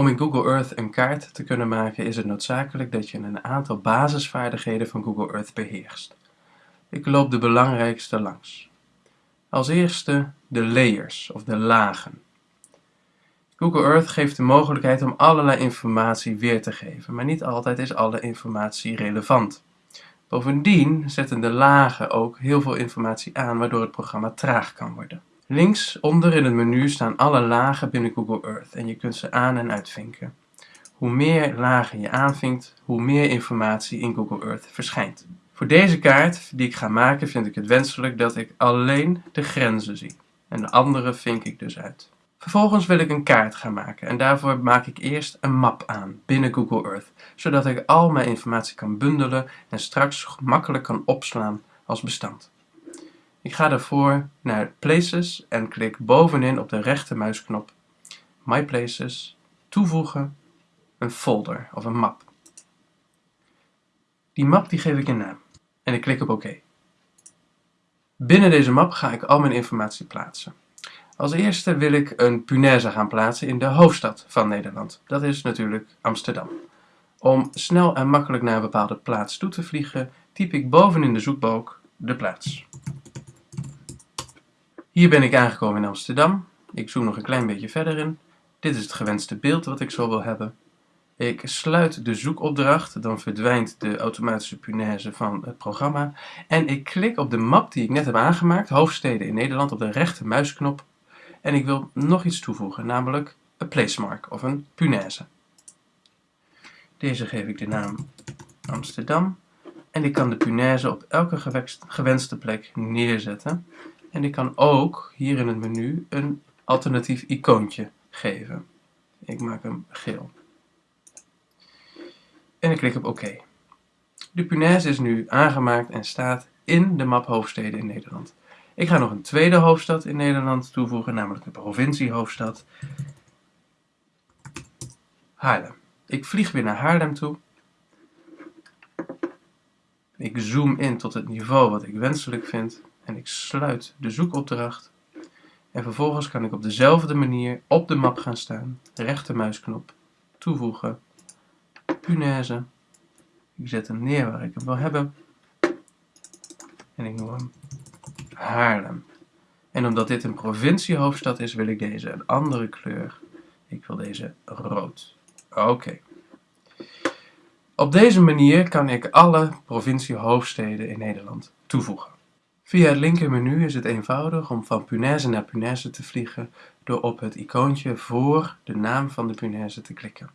Om in Google Earth een kaart te kunnen maken is het noodzakelijk dat je een aantal basisvaardigheden van Google Earth beheerst. Ik loop de belangrijkste langs. Als eerste de layers of de lagen. Google Earth geeft de mogelijkheid om allerlei informatie weer te geven, maar niet altijd is alle informatie relevant. Bovendien zetten de lagen ook heel veel informatie aan, waardoor het programma traag kan worden. Links onder in het menu staan alle lagen binnen Google Earth en je kunt ze aan- en uitvinken. Hoe meer lagen je aanvinkt, hoe meer informatie in Google Earth verschijnt. Voor deze kaart die ik ga maken vind ik het wenselijk dat ik alleen de grenzen zie. En de andere vink ik dus uit. Vervolgens wil ik een kaart gaan maken en daarvoor maak ik eerst een map aan binnen Google Earth, zodat ik al mijn informatie kan bundelen en straks gemakkelijk kan opslaan als bestand. Ik ga daarvoor naar Places en klik bovenin op de rechtermuisknop My Places, toevoegen, een folder of een map. Die map die geef ik een naam en ik klik op OK. Binnen deze map ga ik al mijn informatie plaatsen. Als eerste wil ik een punaise gaan plaatsen in de hoofdstad van Nederland. Dat is natuurlijk Amsterdam. Om snel en makkelijk naar een bepaalde plaats toe te vliegen, typ ik bovenin de zoekbalk de plaats. Hier ben ik aangekomen in Amsterdam. Ik zoom nog een klein beetje verder in. Dit is het gewenste beeld wat ik zo wil hebben. Ik sluit de zoekopdracht, dan verdwijnt de automatische punaise van het programma. En ik klik op de map die ik net heb aangemaakt, hoofdsteden in Nederland, op de rechter muisknop. En ik wil nog iets toevoegen, namelijk een placemark of een punaise. Deze geef ik de naam Amsterdam. En ik kan de punaise op elke gewenste plek neerzetten. En ik kan ook hier in het menu een alternatief icoontje geven. Ik maak hem geel. En ik klik op OK. De punaise is nu aangemaakt en staat in de map hoofdsteden in Nederland. Ik ga nog een tweede hoofdstad in Nederland toevoegen, namelijk de provinciehoofdstad Haarlem. Ik vlieg weer naar Haarlem toe. Ik zoom in tot het niveau wat ik wenselijk vind en ik sluit de zoekopdracht. En vervolgens kan ik op dezelfde manier op de map gaan staan, rechtermuisknop, toevoegen, punaise. Ik zet hem neer waar ik hem wil hebben. En ik noem hem Haarlem. En omdat dit een provinciehoofdstad is, wil ik deze een andere kleur. Ik wil deze rood. Oké. Op deze manier kan ik alle provinciehoofdsteden in Nederland toevoegen. Via het linkermenu is het eenvoudig om van punaise naar punaise te vliegen door op het icoontje voor de naam van de punaise te klikken.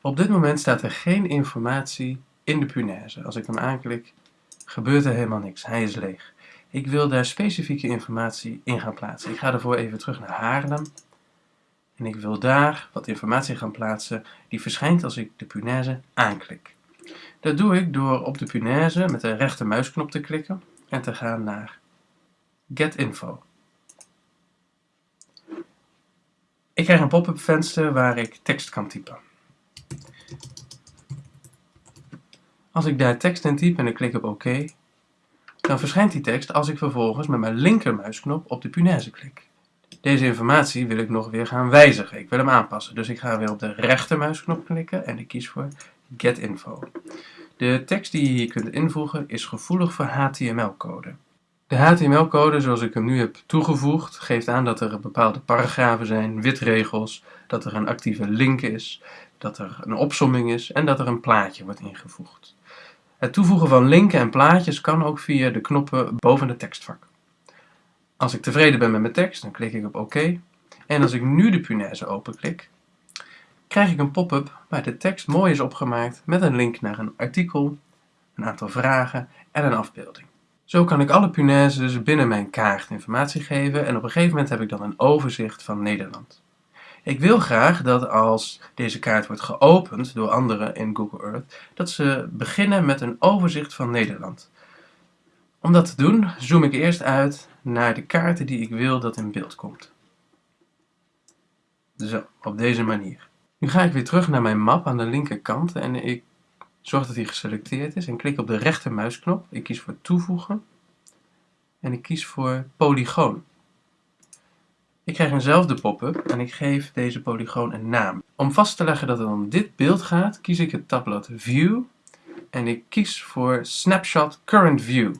Op dit moment staat er geen informatie in de punaise. Als ik hem aanklik, gebeurt er helemaal niks. Hij is leeg. Ik wil daar specifieke informatie in gaan plaatsen. Ik ga ervoor even terug naar Haarlem. En ik wil daar wat informatie gaan plaatsen die verschijnt als ik de punaise aanklik. Dat doe ik door op de punaise met de rechtermuisknop te klikken en te gaan naar Get Info. Ik krijg een pop-up venster waar ik tekst kan typen. Als ik daar tekst in typ en ik klik op OK, dan verschijnt die tekst als ik vervolgens met mijn linkermuisknop op de punaise klik. Deze informatie wil ik nog weer gaan wijzigen. Ik wil hem aanpassen. Dus ik ga weer op de rechtermuisknop klikken en ik kies voor Get Info. De tekst die je hier kunt invoegen is gevoelig voor HTML-code. De HTML-code zoals ik hem nu heb toegevoegd geeft aan dat er bepaalde paragrafen zijn, witregels, dat er een actieve link is, dat er een opsomming is en dat er een plaatje wordt ingevoegd. Het toevoegen van linken en plaatjes kan ook via de knoppen boven het tekstvak. Als ik tevreden ben met mijn tekst, dan klik ik op OK. En als ik nu de punaise openklik, krijg ik een pop-up waar de tekst mooi is opgemaakt met een link naar een artikel, een aantal vragen en een afbeelding. Zo kan ik alle punaises binnen mijn kaart informatie geven en op een gegeven moment heb ik dan een overzicht van Nederland. Ik wil graag dat als deze kaart wordt geopend door anderen in Google Earth, dat ze beginnen met een overzicht van Nederland. Om dat te doen, zoom ik eerst uit naar de kaarten die ik wil dat in beeld komt. Zo, op deze manier. Nu ga ik weer terug naar mijn map aan de linkerkant en ik zorg dat hij geselecteerd is en klik op de rechtermuisknop. Ik kies voor toevoegen. en ik kies voor polygoon. Ik krijg eenzelfde pop-up en ik geef deze polygoon een naam. Om vast te leggen dat het om dit beeld gaat, kies ik het tabblad View en ik kies voor Snapshot Current View.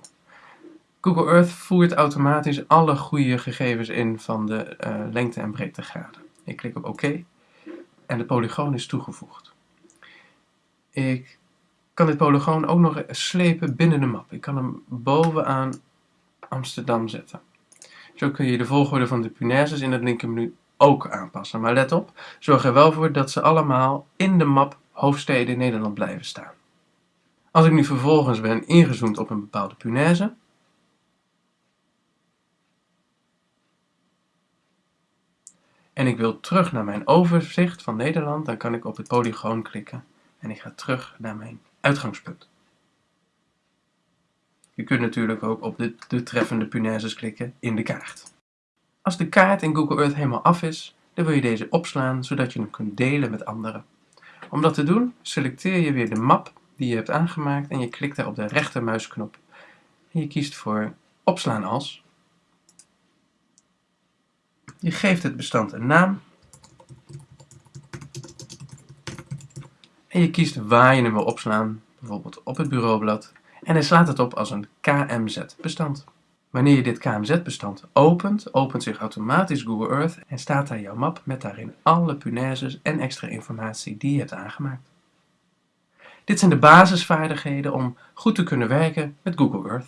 Google Earth voert automatisch alle goede gegevens in van de uh, lengte- en breedtegraden. Ik klik op OK en de polygoon is toegevoegd. Ik kan dit polygoon ook nog slepen binnen de map. Ik kan hem bovenaan Amsterdam zetten. Zo kun je de volgorde van de punaises in het linkermenu ook aanpassen. Maar let op, zorg er wel voor dat ze allemaal in de map hoofdsteden Nederland blijven staan. Als ik nu vervolgens ben ingezoomd op een bepaalde punaise, en ik wil terug naar mijn overzicht van Nederland, dan kan ik op het polygoon klikken en ik ga terug naar mijn uitgangspunt. Je kunt natuurlijk ook op de, de treffende punaises klikken in de kaart. Als de kaart in Google Earth helemaal af is, dan wil je deze opslaan zodat je hem kunt delen met anderen. Om dat te doen, selecteer je weer de map die je hebt aangemaakt en je klikt daar op de rechtermuisknop. En je kiest voor opslaan als. Je geeft het bestand een naam. En je kiest waar je hem wil opslaan, bijvoorbeeld op het bureaublad. En hij slaat het op als een KMZ-bestand. Wanneer je dit KMZ-bestand opent, opent zich automatisch Google Earth en staat daar jouw map met daarin alle punaises en extra informatie die je hebt aangemaakt. Dit zijn de basisvaardigheden om goed te kunnen werken met Google Earth.